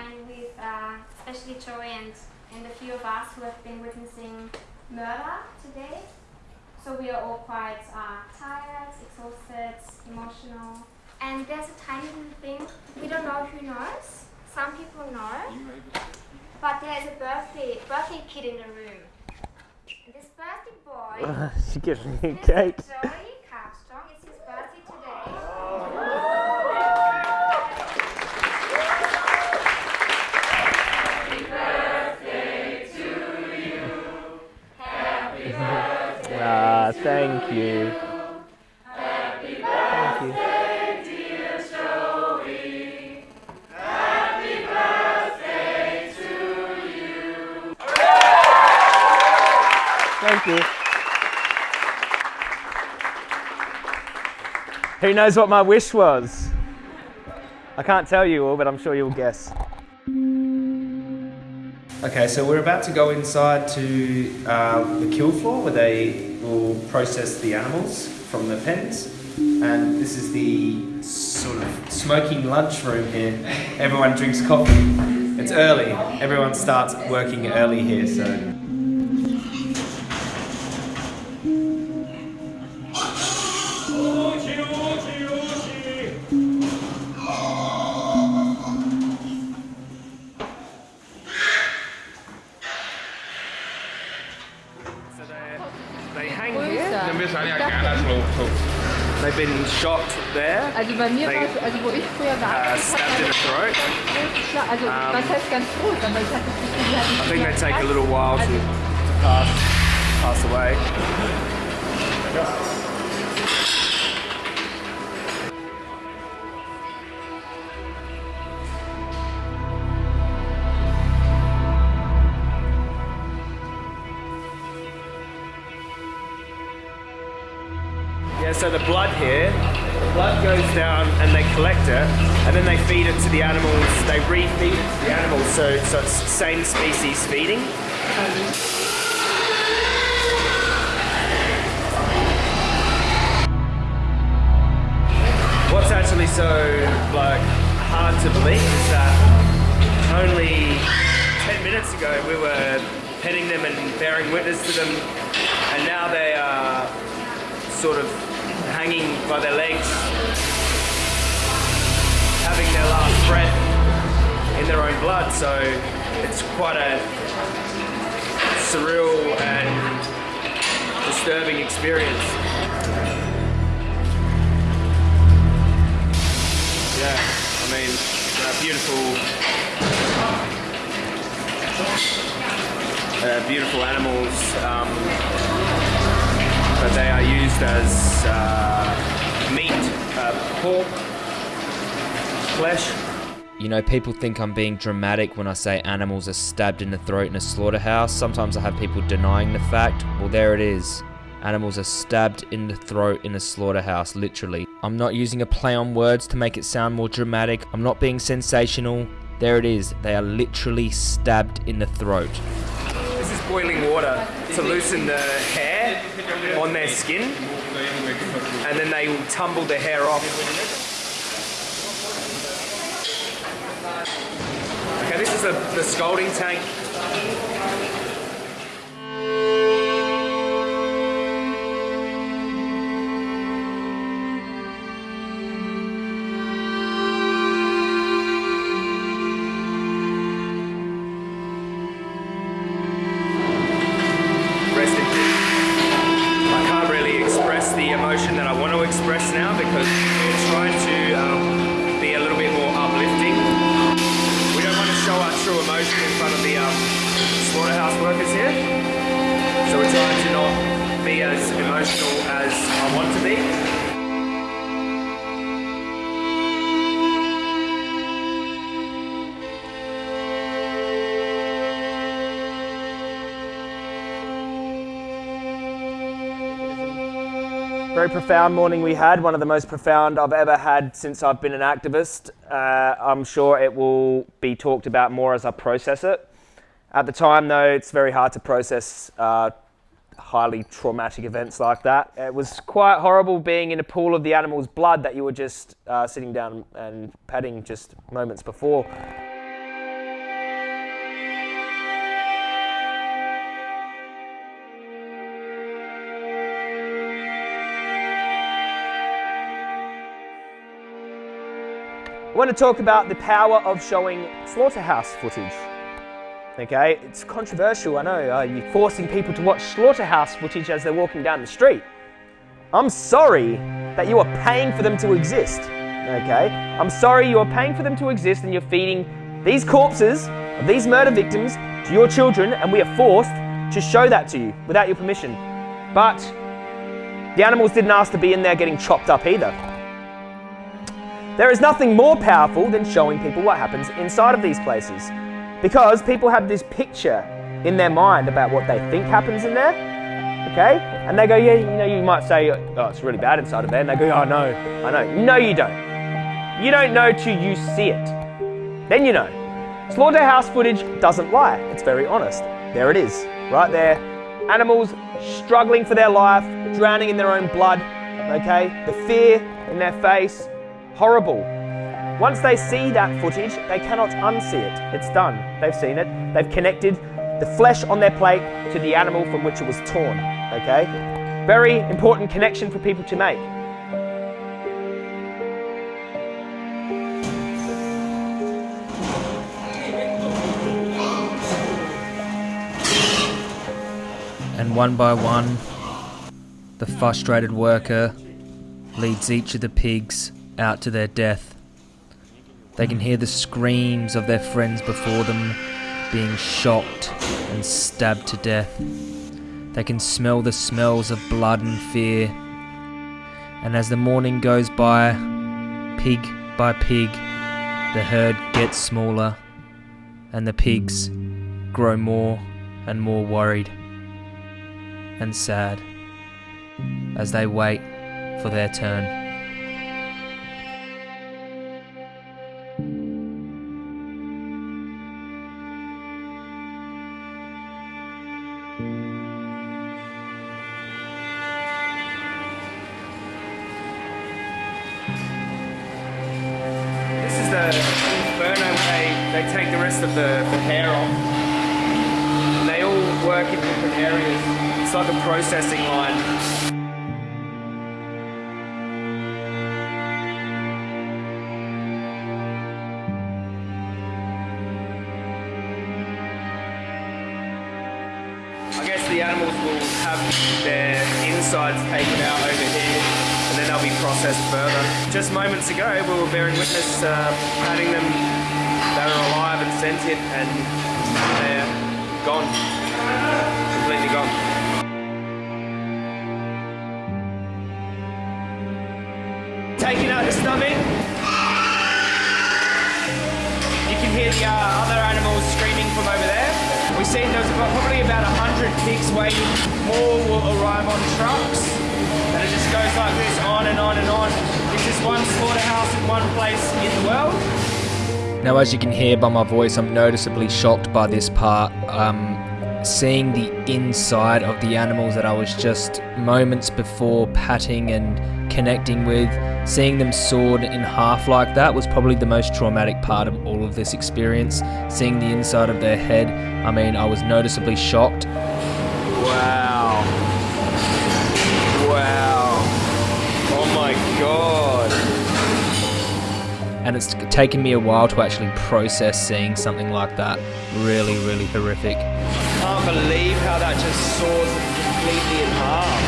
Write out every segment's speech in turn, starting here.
and with uh, especially Joey and, and a few of us who have been witnessing murder today. So we are all quite uh, tired, exhausted, emotional. And there's a tiny little thing, we don't know who knows. Some people know. But there's a birthday, birthday kid in the room. And this birthday boy, she gives me a this cake. Thank you. Happy birthday, Thank you. Thank you. Who knows what my wish was? I can't tell you all, but I'm sure you'll guess. Okay, so we're about to go inside to uh, the kill floor where they will process the animals from the pens. And this is the sort of smoking lunch room here. Everyone drinks coffee. It's early. Everyone starts working early here, so. So They've been shot there. Also bei mir war also wo ich früher war, Uh, stabbed in the throat. also was heißt ganz aber ich hatte das Gefühl, die hatten I think they take a little while to, to pass, pass away. Yeah, so the blood here, the blood goes down and they collect it, and then they feed it to the animals. They refeed it to the animals, so so it's same species feeding. What's actually so like hard to believe is that only 10 minutes ago we were petting them and bearing witness to them, and now they are sort of hanging by their legs, having their last breath in their own blood. So it's quite a surreal and disturbing experience. Yeah, I mean, beautiful, uh, beautiful animals. Um, but they are used as uh, meat, uh, pork, flesh. You know, people think I'm being dramatic when I say animals are stabbed in the throat in a slaughterhouse. Sometimes I have people denying the fact. Well, there it is. Animals are stabbed in the throat in a slaughterhouse, literally. I'm not using a play on words to make it sound more dramatic. I'm not being sensational. There it is. They are literally stabbed in the throat. This is boiling water to loosen the hair on their skin, and then they will tumble the hair off. Okay, this is the, the scalding tank. Very profound morning we had, one of the most profound I've ever had since I've been an activist. Uh, I'm sure it will be talked about more as I process it. At the time, though, it's very hard to process uh, highly traumatic events like that. It was quite horrible being in a pool of the animal's blood that you were just uh, sitting down and patting just moments before. Want to talk about the power of showing slaughterhouse footage. Okay, it's controversial, I know. You're forcing people to watch slaughterhouse footage as they're walking down the street. I'm sorry that you are paying for them to exist. Okay, I'm sorry you are paying for them to exist and you're feeding these corpses of these murder victims to your children, and we are forced to show that to you without your permission. But the animals didn't ask to be in there getting chopped up either. There is nothing more powerful than showing people what happens inside of these places. Because people have this picture in their mind about what they think happens in there. Okay? And they go, yeah, you know, you might say, oh, it's really bad inside of there. And they go, oh, no, I know. No, you don't. You don't know till you see it. Then you know. Slaughterhouse footage doesn't lie. It's very honest. There it is, right there. Animals struggling for their life, drowning in their own blood. Okay? The fear in their face, horrible. Once they see that footage, they cannot unsee it. It's done. They've seen it. They've connected the flesh on their plate to the animal from which it was torn. Okay? Very important connection for people to make. And one by one, the frustrated worker leads each of the pigs out to their death. They can hear the screams of their friends before them being shocked and stabbed to death. They can smell the smells of blood and fear. And as the morning goes by, pig by pig, the herd gets smaller and the pigs grow more and more worried and sad as they wait for their turn. The inferno they, they take the rest of the, the hair off. And they all work in different areas. It's like a processing line. I guess the animals will have their insides taken out over here then they'll be processed further. Just moments ago, we were bearing witness uh, patting them. They were alive and sentient and they're gone. Completely gone. Taking out the stomach. You can hear the uh, other animals screaming from over there. We see there's probably about 100 pigs waiting. More will arrive on trucks. And it just goes like this on and on and on. This is one slaughterhouse in one place in the world. Now, as you can hear by my voice, I'm noticeably shocked by this part. Um, seeing the inside of the animals that I was just moments before patting and connecting with, seeing them sawed in half like that was probably the most traumatic part of all of this experience. Seeing the inside of their head, I mean, I was noticeably shocked. God. And it's taken me a while to actually process seeing something like that. Really, really horrific. I Can't believe how that just saws completely in half.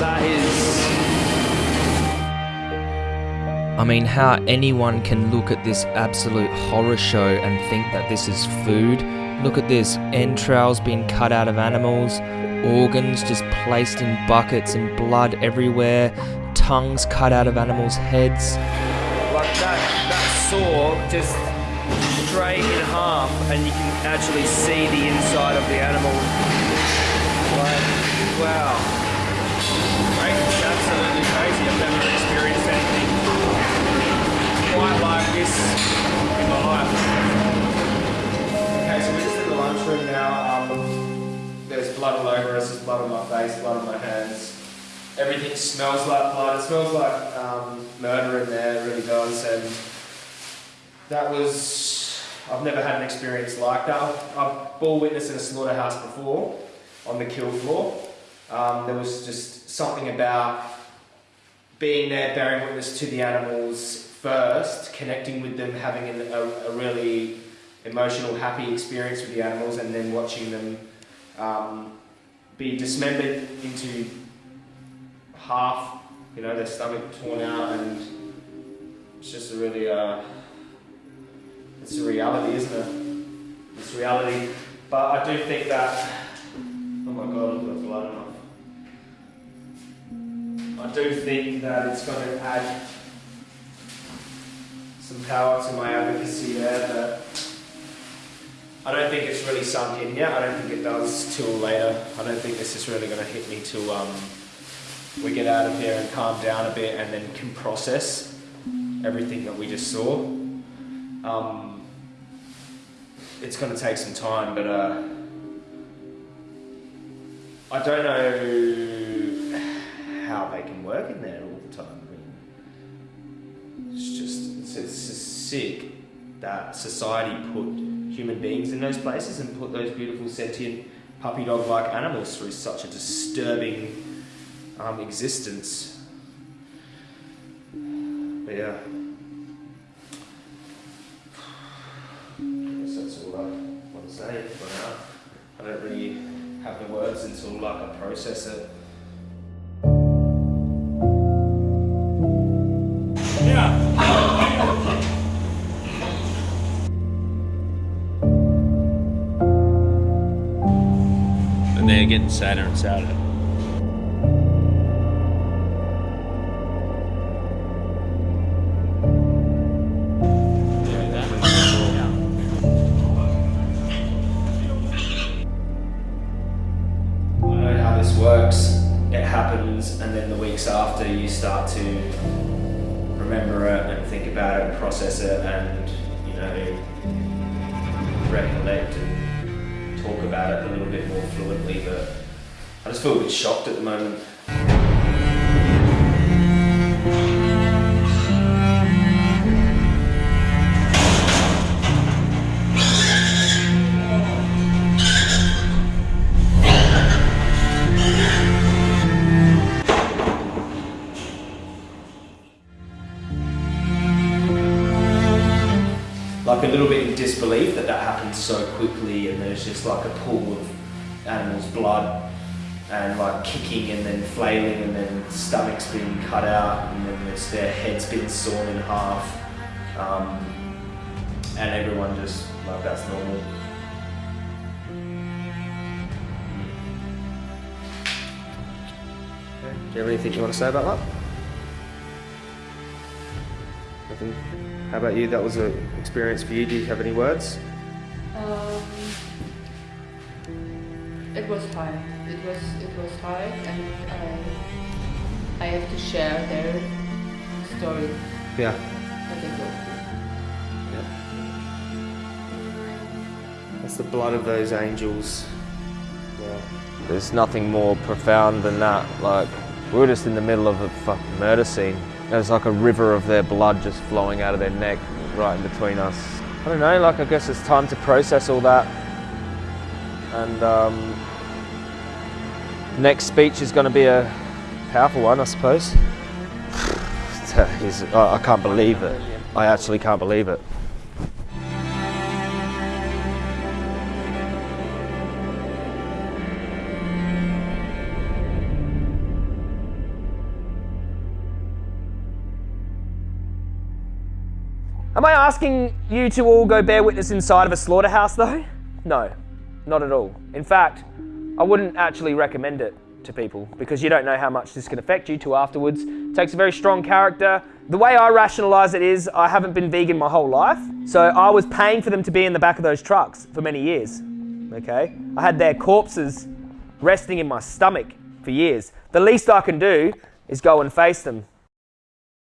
That is. I mean, how anyone can look at this absolute horror show and think that this is food. Look at this entrails being cut out of animals, organs just placed in buckets and blood everywhere, tongues cut out of animals' heads. Like that, that saw just straight in half, and you can actually see the inside of the animal. Like, wow. It's absolutely crazy. I've never experienced anything quite like this in my life. Okay, so we're just in the lunchroom now. Um, blood all over us, there's blood on my face, blood on my hands. Everything smells like blood. It smells like um, murder in there, really does. And that was, I've never had an experience like that. I've, bore witness in a slaughterhouse before on the kill floor. Um, there was just something about being there, bearing witness to the animals first, connecting with them, having a, a really emotional, happy experience with the animals, and then watching them um, be dismembered into half, you know, their stomach torn out, and it's just a really, uh, it's a reality, isn't it? It's reality. But I do think that, oh my god, got blood enough. I do think that it's going to add some power to my advocacy there, but I don't think it's really sunk in yet. I don't think it does till later. I don't think this is really going to hit me till um, we get out of here and calm down a bit and then can process everything that we just saw. Um, it's going to take some time, but uh, I don't know how they can work in there all the time. I mean, it's just it's, it's sick that society put human beings in those places and put those beautiful sentient puppy dog like animals through such a disturbing um, existence. But yeah. I guess that's all I want to say for now. I don't really have the words until like I process it. And they're just feel a bit shocked at the moment. like a little bit in disbelief that that happened so quickly and there's just like a pool of animals' blood and like kicking and then flailing and then stomachs being cut out and then there's their heads being sawn in half um, and everyone just like that's normal. Do you have anything you want to say about that? Nothing. How about you? That was an experience for you. Do you have any words? Um, it was hard. It was it was hard, and I I have to share their story Yeah. that they go through. That's the blood of those angels. Yeah. There's nothing more profound than that. Like, we were just in the middle of a fucking murder scene. There's like a river of their blood just flowing out of their neck right in between us. I don't know, like, I guess it's time to process all that. And, um, next speech is going to be a powerful one, I suppose. He's- I I can't believe it. I actually can't believe it. Am I asking you to all go bear witness inside of a slaughterhouse though? No, not at all. In fact, I wouldn't actually recommend it to people because you don't know how much this can affect you to afterwards. It takes a very strong character. The way I rationalize it is I haven't been vegan my whole life, so I was paying for them to be in the back of those trucks for many years. Okay? I had their corpses resting in my stomach for years. The least I can do is go and face them